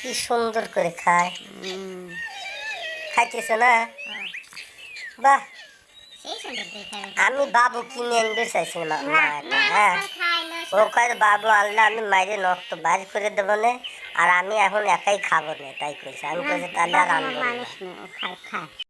কি সুন্দর করে খায়। খাইতেছ না? বাহ। আমি বাবু কিনে আনবে চাইছিলাম না হ্যাঁ। ও কয় বাবু আনলে আমি মাইরে নষ্ট বাইর করে দেবো না আর আমি এখন একাই খাব না তাই কইছে। আমি কইছি তাহলে আর আনব